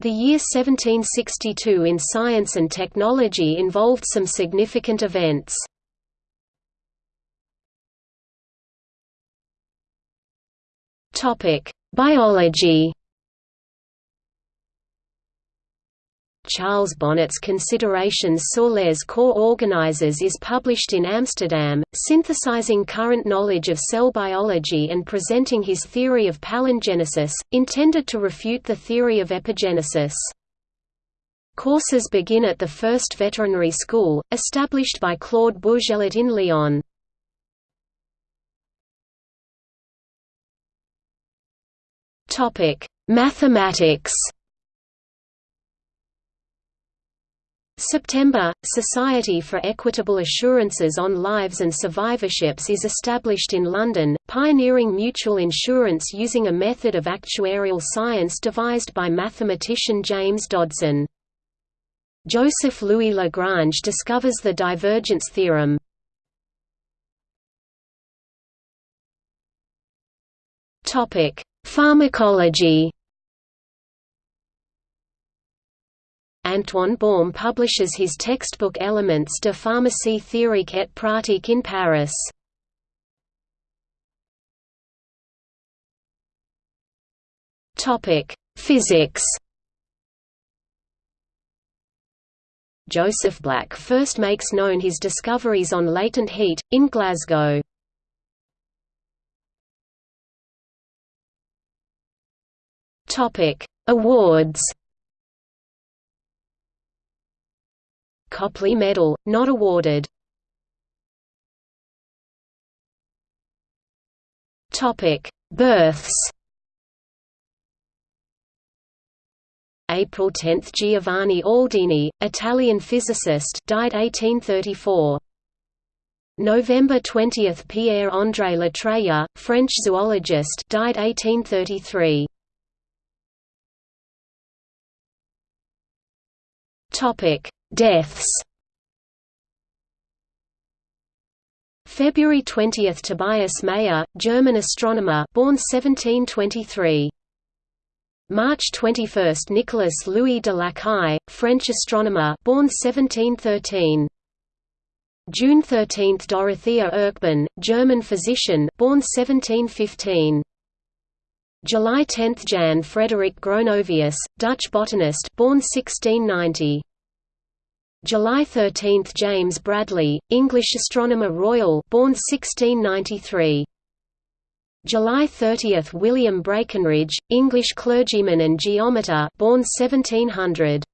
The year 1762 in science and technology involved some significant events. Biology Charles Bonnet's Considerations sur les corps organisés is published in Amsterdam, synthesizing current knowledge of cell biology and presenting his theory of palingenesis, intended to refute the theory of epigenesis. Courses begin at the first veterinary school, established by Claude Bourgelat in Lyon. Mathematics September – Society for Equitable Assurances on Lives and Survivorships is established in London, pioneering mutual insurance using a method of actuarial science devised by mathematician James Dodson. Joseph Louis Lagrange discovers the divergence theorem. Pharmacology Antoine Baumé publishes his textbook Elements de pharmacie théorique et pratique in Paris. Physics Joseph Black first makes known his discoveries on latent heat, in Glasgow. Awards Copley Medal, not awarded. Topic: Births. April 10 – Giovanni Aldini, Italian physicist died 1834. November 20 – Pierre-André Latreille, French zoologist died 1833. Topic: Deaths February 20 – Tobias Mayer, German astronomer born 1723. March 21 – Nicolas Louis de Lacaille, French astronomer born 1713. June 13 – Dorothea Erxleben, German physician born 1715. July 10 – Jan Frederik Gronovius, Dutch botanist born 1690. July 13 – James Bradley, English Astronomer Royal born 1693. July 30 – William Braikenridge, English clergyman and geometer born 1700.